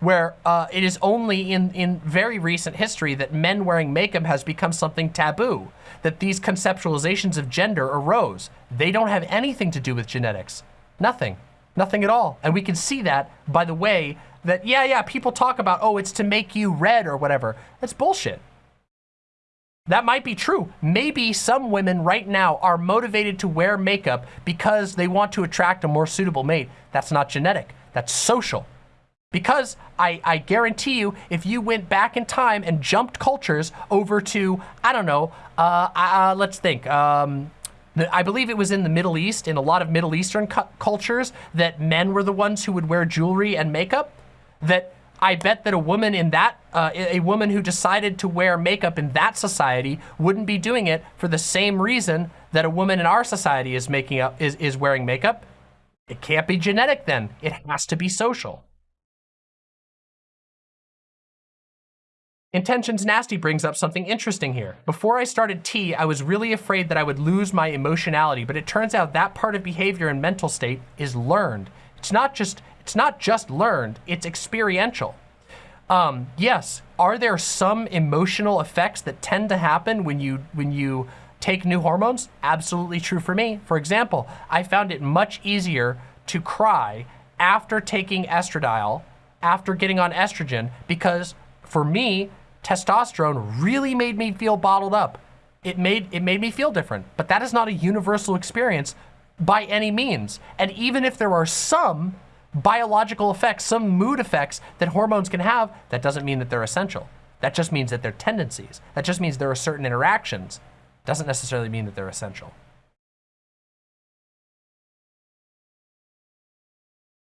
Where uh, it is only in, in very recent history that men wearing makeup has become something taboo, that these conceptualizations of gender arose. They don't have anything to do with genetics. Nothing. Nothing at all. And we can see that by the way that, yeah, yeah, people talk about, oh, it's to make you red or whatever. That's bullshit. That might be true. Maybe some women right now are motivated to wear makeup because they want to attract a more suitable mate. That's not genetic. That's social. Because I, I guarantee you, if you went back in time and jumped cultures over to, I don't know, uh, uh, let's think, um, I believe it was in the Middle East, in a lot of Middle Eastern cu cultures, that men were the ones who would wear jewelry and makeup. That I bet that a woman in that, uh, a woman who decided to wear makeup in that society wouldn't be doing it for the same reason that a woman in our society is making up, is, is wearing makeup. It can't be genetic then. It has to be social. Intentions Nasty brings up something interesting here. Before I started T, I was really afraid that I would lose my emotionality, but it turns out that part of behavior and mental state is learned. It's not just, it's not just learned, it's experiential. Um, yes, are there some emotional effects that tend to happen when you, when you take new hormones? Absolutely true for me. For example, I found it much easier to cry after taking estradiol, after getting on estrogen, because for me, testosterone really made me feel bottled up. It made, it made me feel different, but that is not a universal experience by any means. And even if there are some biological effects, some mood effects that hormones can have, that doesn't mean that they're essential. That just means that they're tendencies. That just means there are certain interactions. Doesn't necessarily mean that they're essential.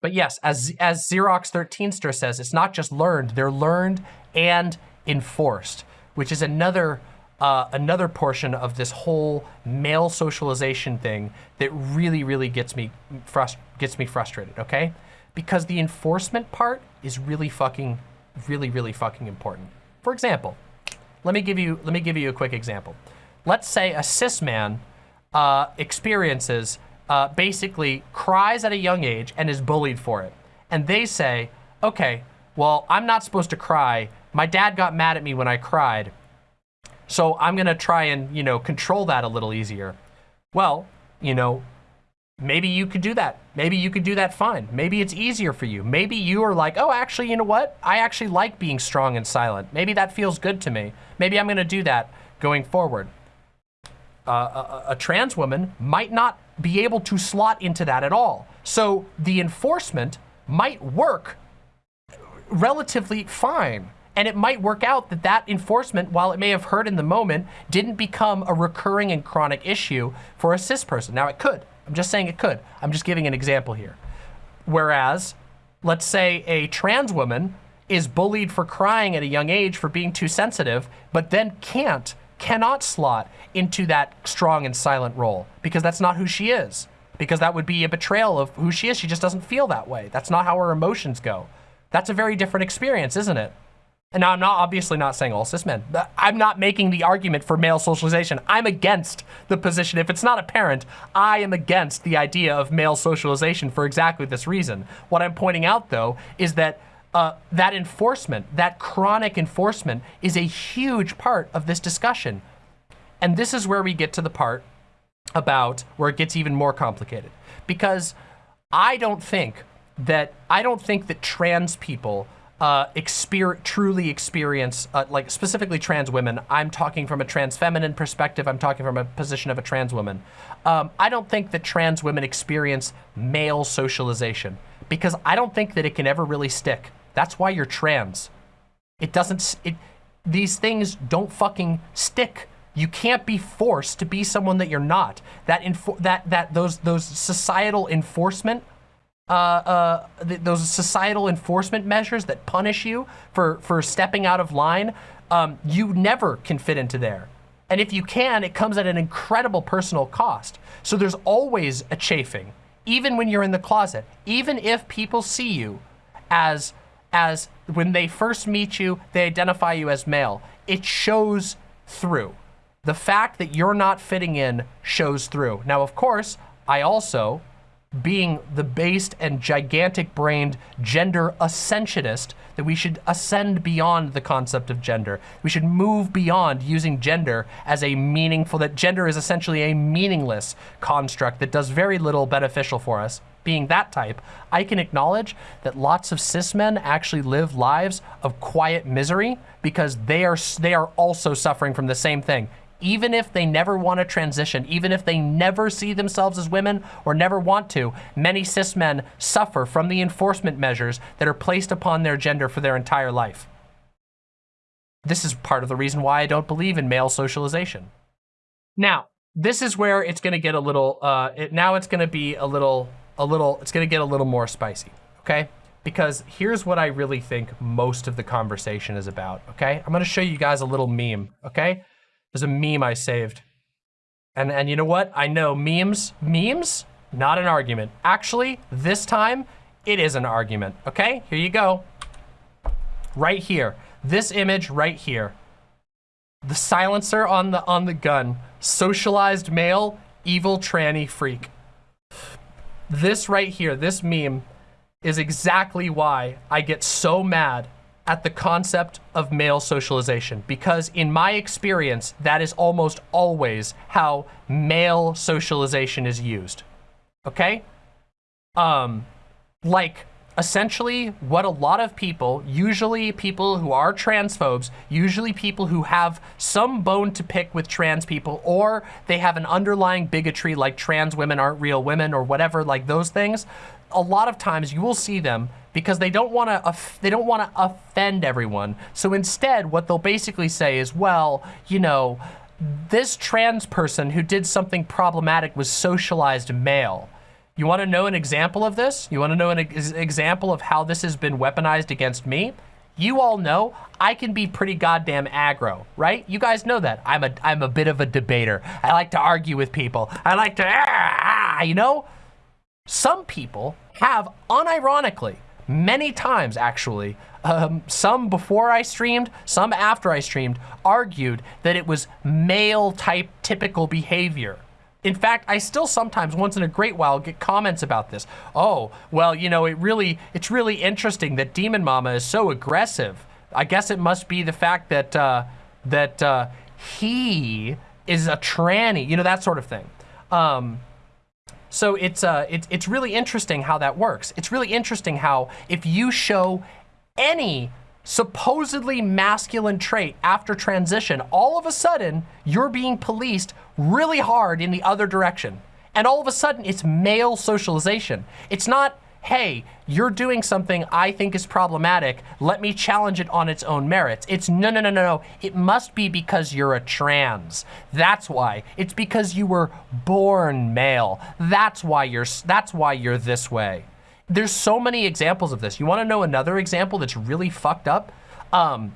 But yes, as, as Xerox 13ster says, it's not just learned, they're learned and enforced, which is another uh, another portion of this whole male socialization thing that really, really gets me gets me frustrated, okay? Because the enforcement part is really fucking, really, really fucking important. For example, let me give you let me give you a quick example. Let's say a cis man uh, experiences uh, basically cries at a young age and is bullied for it, and they say, okay, well, I'm not supposed to cry. My dad got mad at me when I cried so I'm gonna try and, you know, control that a little easier. Well, you know, maybe you could do that. Maybe you could do that fine. Maybe it's easier for you. Maybe you are like, oh, actually, you know what? I actually like being strong and silent. Maybe that feels good to me. Maybe I'm gonna do that going forward. Uh, a, a trans woman might not be able to slot into that at all. So the enforcement might work relatively fine. And it might work out that that enforcement, while it may have hurt in the moment, didn't become a recurring and chronic issue for a cis person. Now it could. I'm just saying it could. I'm just giving an example here. Whereas, let's say a trans woman is bullied for crying at a young age for being too sensitive, but then can't, cannot slot into that strong and silent role because that's not who she is. Because that would be a betrayal of who she is. She just doesn't feel that way. That's not how her emotions go. That's a very different experience, isn't it? And now I'm not obviously not saying all cis men. I'm not making the argument for male socialization. I'm against the position. If it's not apparent, I am against the idea of male socialization for exactly this reason. What I'm pointing out though is that uh, that enforcement, that chronic enforcement is a huge part of this discussion. And this is where we get to the part about where it gets even more complicated. Because I don't think that, I don't think that trans people uh, exper truly experience, uh, like specifically trans women, I'm talking from a trans feminine perspective, I'm talking from a position of a trans woman. Um, I don't think that trans women experience male socialization because I don't think that it can ever really stick. That's why you're trans. It doesn't, it, these things don't fucking stick. You can't be forced to be someone that you're not. That that that those those societal enforcement uh, uh, th those societal enforcement measures that punish you for, for stepping out of line, um, you never can fit into there. And if you can, it comes at an incredible personal cost. So there's always a chafing, even when you're in the closet, even if people see you as, as when they first meet you, they identify you as male. It shows through. The fact that you're not fitting in shows through. Now, of course, I also being the based and gigantic brained gender ascensionist that we should ascend beyond the concept of gender. We should move beyond using gender as a meaningful, that gender is essentially a meaningless construct that does very little beneficial for us. Being that type, I can acknowledge that lots of cis men actually live lives of quiet misery because they are, they are also suffering from the same thing even if they never want to transition, even if they never see themselves as women or never want to, many cis men suffer from the enforcement measures that are placed upon their gender for their entire life. This is part of the reason why I don't believe in male socialization. Now, this is where it's going to get a little, uh, it, now it's going to be a little, a little, it's going to get a little more spicy, okay? Because here's what I really think most of the conversation is about, okay? I'm going to show you guys a little meme, okay? There's a meme I saved. And, and you know what? I know memes, memes, not an argument. Actually, this time, it is an argument, okay? Here you go. Right here. This image right here. The silencer on the, on the gun. Socialized male, evil tranny freak. This right here, this meme, is exactly why I get so mad at the concept of male socialization because in my experience, that is almost always how male socialization is used. Okay? Um, like, essentially what a lot of people, usually people who are transphobes, usually people who have some bone to pick with trans people, or they have an underlying bigotry like trans women aren't real women or whatever, like those things, a lot of times you will see them because they don't want to they don't want to offend everyone. So instead, what they'll basically say is, well, you know, this trans person who did something problematic was socialized male. You want to know an example of this? You want to know an ex example of how this has been weaponized against me? You all know I can be pretty goddamn aggro, right? You guys know that. I'm a, I'm a bit of a debater. I like to argue with people. I like to, ah, ah you know? Some people have, unironically, many times actually, um, some before I streamed, some after I streamed, argued that it was male type typical behavior. In fact, I still sometimes, once in a great while, get comments about this. Oh, well, you know, it really, it's really interesting that Demon Mama is so aggressive. I guess it must be the fact that, uh, that uh, he is a tranny, you know, that sort of thing. Um, so it's, uh, it, it's really interesting how that works. It's really interesting how if you show any supposedly masculine trait after transition, all of a sudden you're being policed really hard in the other direction. And all of a sudden it's male socialization. It's not, hey, you're doing something I think is problematic. Let me challenge it on its own merits. It's no, no, no, no, no. It must be because you're a trans. That's why. It's because you were born male. That's why you're, that's why you're this way there's so many examples of this. You want to know another example that's really fucked up? Um,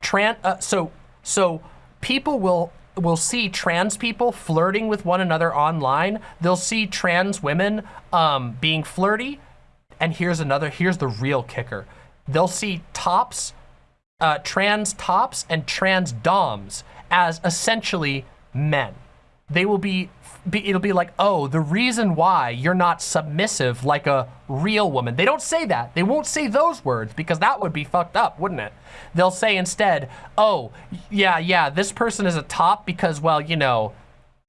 trans. Uh, so so people will will see trans people flirting with one another online. They'll see trans women um, being flirty. And here's another. Here's the real kicker. They'll see tops, uh, trans tops, and trans doms as essentially men. They will be be, it'll be like, oh, the reason why you're not submissive like a real woman. They don't say that. They won't say those words because that would be fucked up, wouldn't it? They'll say instead, oh, yeah, yeah, this person is a top because, well, you know,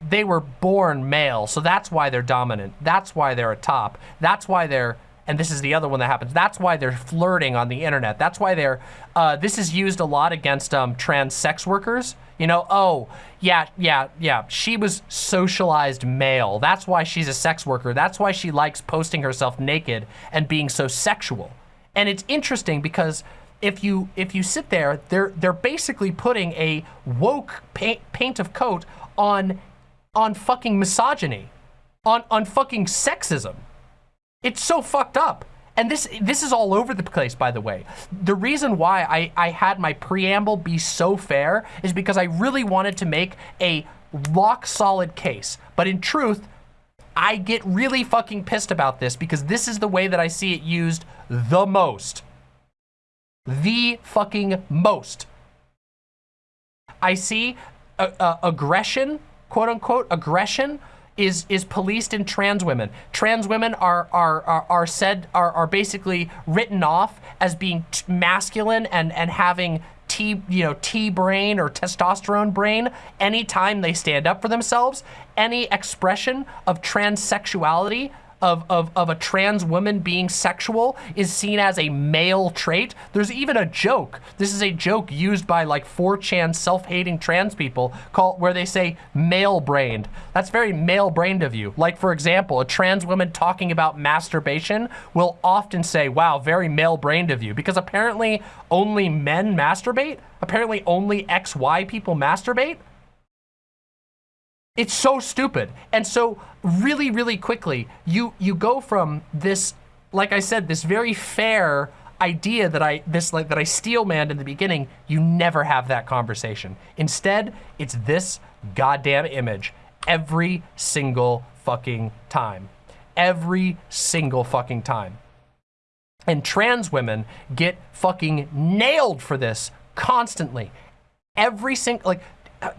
they were born male, so that's why they're dominant. That's why they're a top. That's why they're and this is the other one that happens. That's why they're flirting on the internet. That's why they're, uh, this is used a lot against um, trans sex workers. You know, oh, yeah, yeah, yeah, she was socialized male. That's why she's a sex worker. That's why she likes posting herself naked and being so sexual. And it's interesting because if you if you sit there, they're they're basically putting a woke paint, paint of coat on on fucking misogyny, on on fucking sexism. It's so fucked up. And this this is all over the place, by the way. The reason why I, I had my preamble be so fair is because I really wanted to make a rock solid case. But in truth, I get really fucking pissed about this because this is the way that I see it used the most. The fucking most. I see uh, uh, aggression, quote unquote, aggression is is policed in trans women. Trans women are are are, are said are are basically written off as being masculine and and having T you know T brain or testosterone brain anytime they stand up for themselves. Any expression of transsexuality of, of, of a trans woman being sexual is seen as a male trait. There's even a joke. This is a joke used by like 4chan self-hating trans people called where they say male-brained. That's very male-brained of you. Like for example, a trans woman talking about masturbation will often say, wow, very male-brained of you because apparently only men masturbate? Apparently only XY people masturbate? It's so stupid. And so really, really quickly, you, you go from this, like I said, this very fair idea that I, this like, that I steel manned in the beginning, you never have that conversation. Instead, it's this goddamn image every single fucking time. Every single fucking time. And trans women get fucking nailed for this constantly. Every single, like,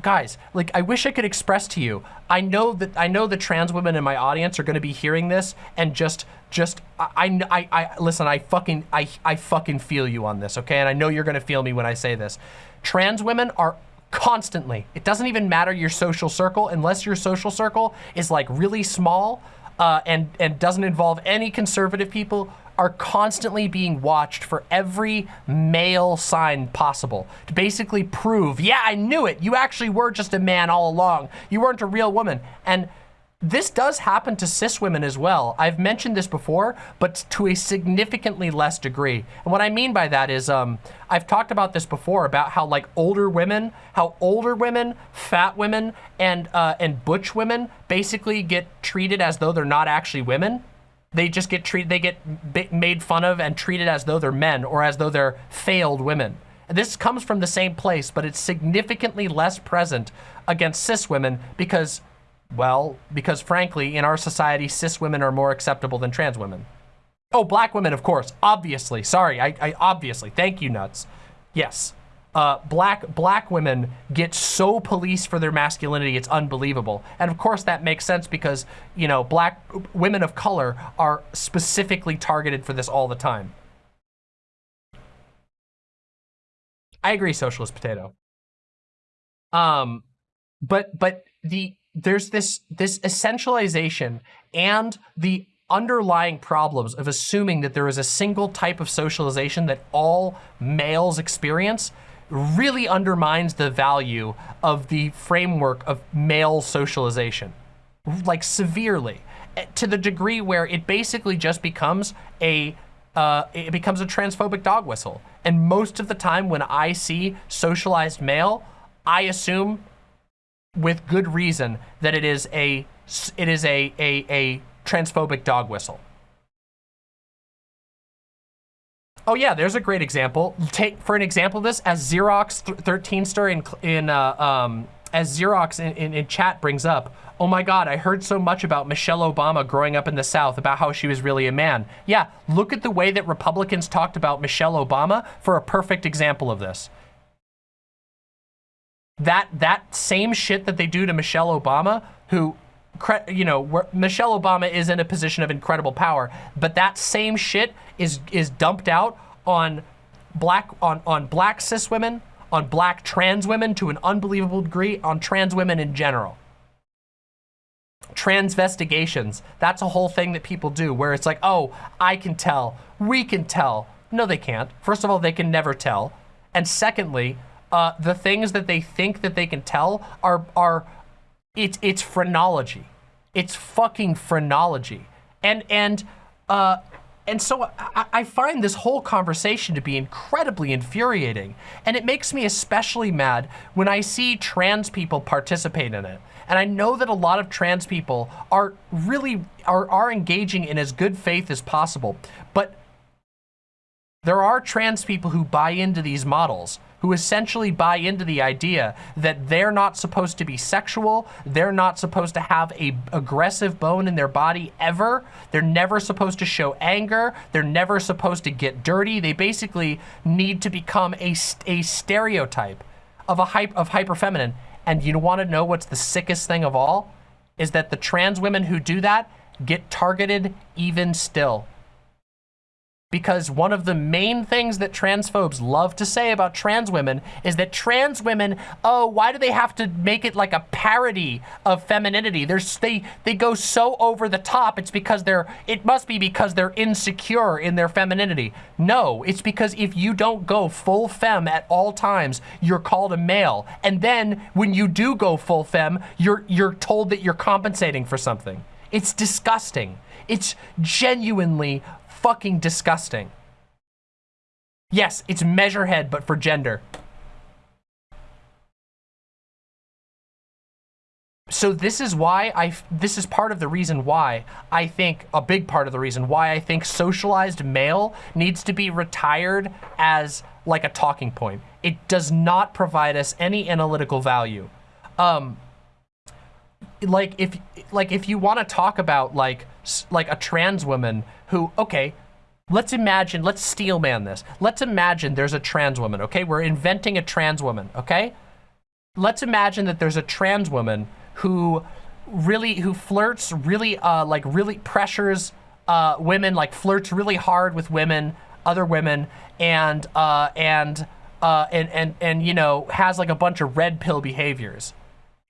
guys, like I wish I could express to you. I know that I know the trans women in my audience are going to be hearing this and just just I, I I listen. I fucking I I fucking feel you on this, okay? And I know you're going to feel me when I say this. Trans women are constantly. It doesn't even matter your social circle unless your social circle is like really small uh, and and doesn't involve any conservative people are constantly being watched for every male sign possible to basically prove, yeah, I knew it. You actually were just a man all along. You weren't a real woman. And this does happen to cis women as well. I've mentioned this before, but to a significantly less degree. And what I mean by that is, um, I've talked about this before about how like older women, how older women, fat women, and uh, and butch women basically get treated as though they're not actually women. They just get treated, they get made fun of and treated as though they're men or as though they're failed women. This comes from the same place, but it's significantly less present against cis women because well, because frankly, in our society, cis women are more acceptable than trans women. Oh, black women, of course, obviously. Sorry, I, I obviously. Thank you, nuts. Yes, uh, black black women get so policed for their masculinity, it's unbelievable. And of course, that makes sense because you know black women of color are specifically targeted for this all the time. I agree, socialist potato. Um, but but the there's this this essentialization and the underlying problems of assuming that there is a single type of socialization that all males experience really undermines the value of the framework of male socialization, like severely, eh, to the degree where it basically just becomes a uh, it becomes a transphobic dog whistle. And most of the time when I see socialized male, I assume with good reason that it is a it is a a, a transphobic dog whistle. Oh yeah, there's a great example. Take for an example of this as Xerox 13 story in in uh, um, as Xerox in, in, in chat brings up. Oh my God, I heard so much about Michelle Obama growing up in the South about how she was really a man. Yeah, look at the way that Republicans talked about Michelle Obama for a perfect example of this that that same shit that they do to Michelle Obama, who, you know, Michelle Obama is in a position of incredible power, but that same shit is is dumped out on black on on black cis women, on black trans women to an unbelievable degree, on trans women in general. Transvestigations, that's a whole thing that people do where it's like, oh, I can tell, we can tell. No, they can't. First of all, they can never tell. And secondly, uh, the things that they think that they can tell are, are it's, it's phrenology. It's fucking phrenology. And, and, uh, and so I, I, find this whole conversation to be incredibly infuriating. And it makes me especially mad when I see trans people participate in it. And I know that a lot of trans people are really, are, are engaging in as good faith as possible. But there are trans people who buy into these models who essentially buy into the idea that they're not supposed to be sexual, they're not supposed to have a aggressive bone in their body ever, they're never supposed to show anger, they're never supposed to get dirty, they basically need to become a, a stereotype of a hype of hyper feminine. And you want to know what's the sickest thing of all? Is that the trans women who do that get targeted even still because one of the main things that transphobes love to say about trans women is that trans women, oh, why do they have to make it like a parody of femininity? There's, they, they go so over the top, it's because they're, it must be because they're insecure in their femininity. No, it's because if you don't go full fem at all times, you're called a male. And then when you do go full fem, you're, you're told that you're compensating for something. It's disgusting. It's genuinely fucking disgusting. Yes, it's Measurehead, but for gender. So this is why I, this is part of the reason why I think, a big part of the reason why I think socialized male needs to be retired as like a talking point. It does not provide us any analytical value. Um, like if, like if you want to talk about like, like a trans woman who, okay, let's imagine, let's steel man this. Let's imagine there's a trans woman, okay? We're inventing a trans woman, okay? Let's imagine that there's a trans woman who really, who flirts really, uh, like really pressures uh, women, like flirts really hard with women, other women, and, uh, and, uh, and, and, and, you know, has like a bunch of red pill behaviors.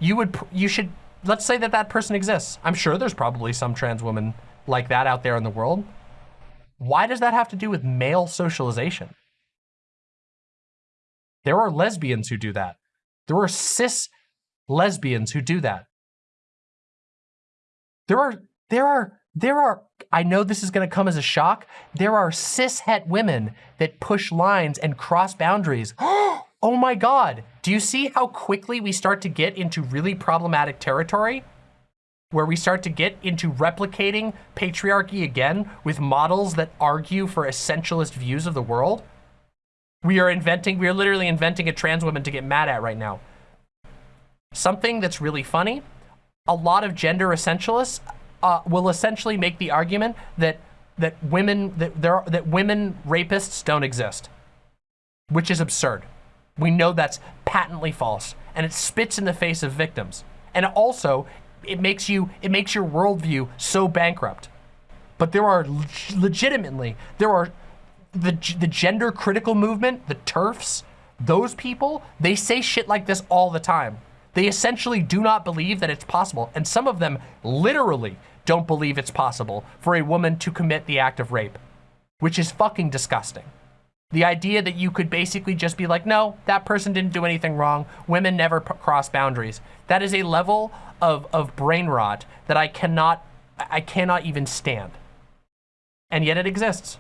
You would, you should, let's say that that person exists. I'm sure there's probably some trans woman like that out there in the world. Why does that have to do with male socialization? There are lesbians who do that. There are cis lesbians who do that. There are, there are, there are, I know this is going to come as a shock. There are cis het women that push lines and cross boundaries. oh my God. Do you see how quickly we start to get into really problematic territory? Where we start to get into replicating patriarchy again with models that argue for essentialist views of the world? We are inventing, we are literally inventing a trans woman to get mad at right now. Something that's really funny, a lot of gender essentialists uh, will essentially make the argument that that women that there that women rapists don't exist, which is absurd. We know that's patently false, and it spits in the face of victims. And also, it makes you it makes your worldview so bankrupt. But there are legitimately there are the, the gender critical movement, the TERFs, those people, they say shit like this all the time. They essentially do not believe that it's possible. And some of them literally don't believe it's possible for a woman to commit the act of rape, which is fucking disgusting. The idea that you could basically just be like, no, that person didn't do anything wrong. Women never cross boundaries. That is a level of, of brain rot that I cannot, I cannot even stand. And yet it exists.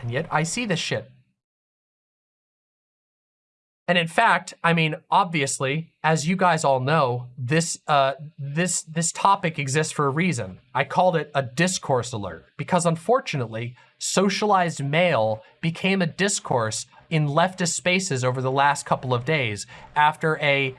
And yet I see this shit. And in fact, I mean, obviously, as you guys all know, this uh, this this topic exists for a reason. I called it a discourse alert because unfortunately, socialized male became a discourse in leftist spaces over the last couple of days after a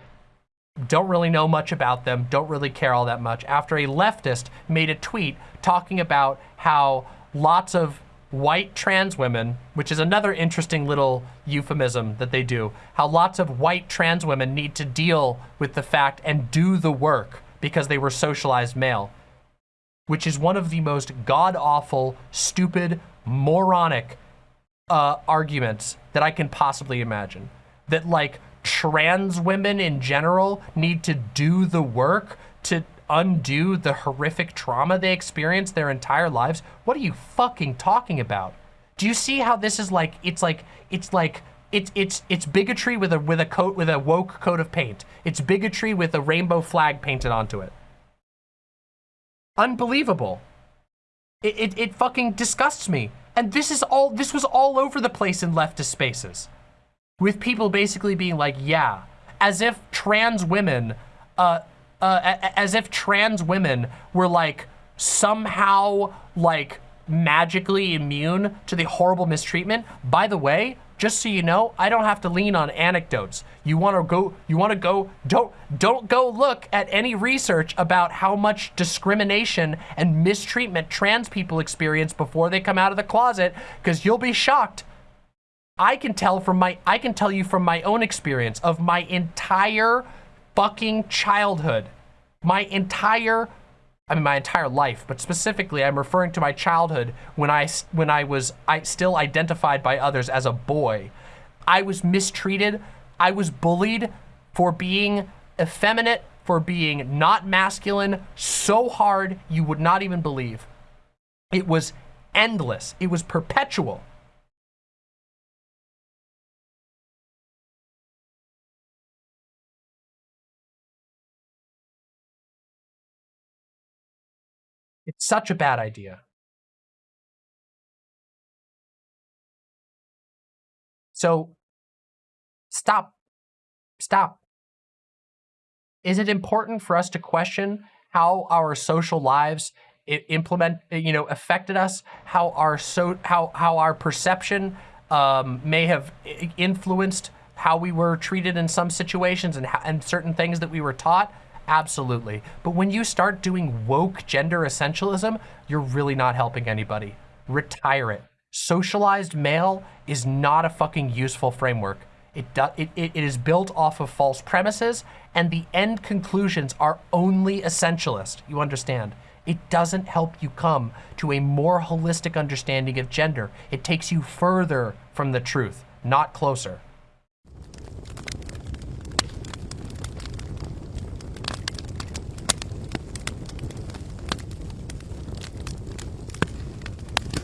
don't really know much about them, don't really care all that much, after a leftist made a tweet talking about how lots of white trans women, which is another interesting little euphemism that they do, how lots of white trans women need to deal with the fact and do the work because they were socialized male, which is one of the most god-awful, stupid, moronic uh, arguments that I can possibly imagine. That like trans women in general need to do the work to undo the horrific trauma they experienced their entire lives? What are you fucking talking about? Do you see how this is like, it's like, it's like, it's, it's, it's bigotry with a, with a coat, with a woke coat of paint. It's bigotry with a rainbow flag painted onto it. Unbelievable. It, it, it fucking disgusts me. And this is all, this was all over the place in leftist spaces. With people basically being like, yeah, as if trans women, uh, uh, as if trans women were like somehow like magically immune to the horrible mistreatment. By the way, just so you know, I don't have to lean on anecdotes. You want to go, you want to go, don't, don't go look at any research about how much discrimination and mistreatment trans people experience before they come out of the closet, because you'll be shocked. I can tell from my, I can tell you from my own experience of my entire fucking childhood. My entire, I mean, my entire life, but specifically I'm referring to my childhood when I, when I was I still identified by others as a boy. I was mistreated. I was bullied for being effeminate, for being not masculine so hard you would not even believe. It was endless. It was perpetual. Such a bad idea. So stop, stop. Is it important for us to question how our social lives implement, you know, affected us, how our so how how our perception um, may have influenced how we were treated in some situations and, and certain things that we were taught? Absolutely. But when you start doing woke gender essentialism, you're really not helping anybody. Retire it. Socialized male is not a fucking useful framework. It, do, it, it is built off of false premises, and the end conclusions are only essentialist. You understand? It doesn't help you come to a more holistic understanding of gender. It takes you further from the truth, not closer.